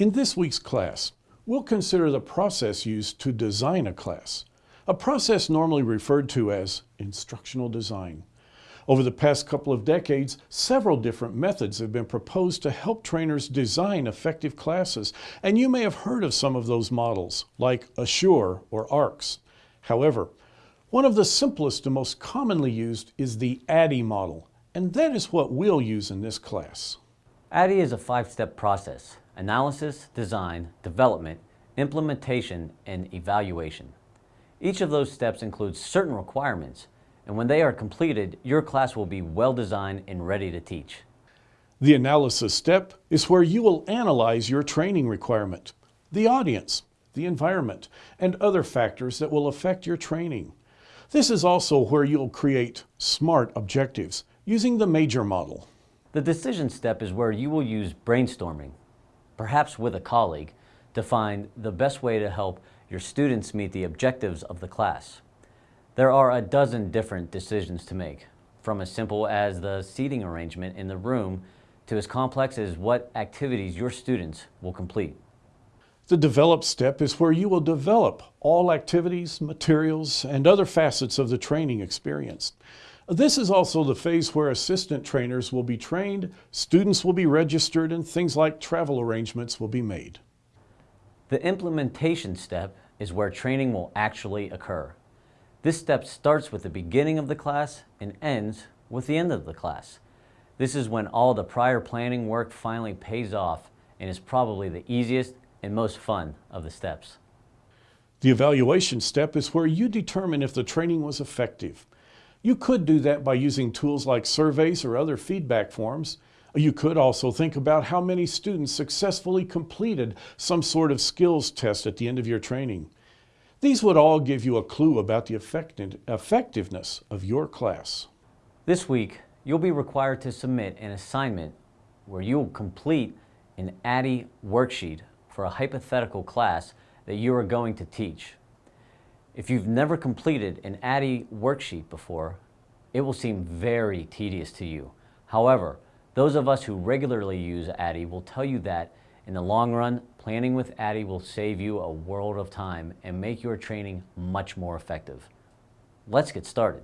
In this week's class, we'll consider the process used to design a class, a process normally referred to as instructional design. Over the past couple of decades, several different methods have been proposed to help trainers design effective classes, and you may have heard of some of those models, like Assure or ARCS. However, one of the simplest and most commonly used is the ADDIE model, and that is what we'll use in this class. ADDIE is a five-step process analysis, design, development, implementation, and evaluation. Each of those steps includes certain requirements, and when they are completed, your class will be well designed and ready to teach. The analysis step is where you will analyze your training requirement, the audience, the environment, and other factors that will affect your training. This is also where you'll create SMART objectives using the Mager model. The decision step is where you will use brainstorming, perhaps with a colleague, to find the best way to help your students meet the objectives of the class. There are a dozen different decisions to make, from as simple as the seating arrangement in the room to as complex as what activities your students will complete. The develop step is where you will develop all activities, materials, and other facets of the training experience. This is also the phase where assistant trainers will be trained, students will be registered, and things like travel arrangements will be made. The implementation step is where training will actually occur. This step starts with the beginning of the class and ends with the end of the class. This is when all the prior planning work finally pays off and is probably the easiest and most fun of the steps. The evaluation step is where you determine if the training was effective. You could do that by using tools like surveys or other feedback forms. You could also think about how many students successfully completed some sort of skills test at the end of your training. These would all give you a clue about the effectiveness of your class. This week, you'll be required to submit an assignment where you'll complete an ADDIE worksheet for a hypothetical class that you are going to teach. If you've never completed an ADDIE worksheet before, it will seem very tedious to you. However, those of us who regularly use ADDIE will tell you that in the long run, planning with ADDIE will save you a world of time and make your training much more effective. Let's get started.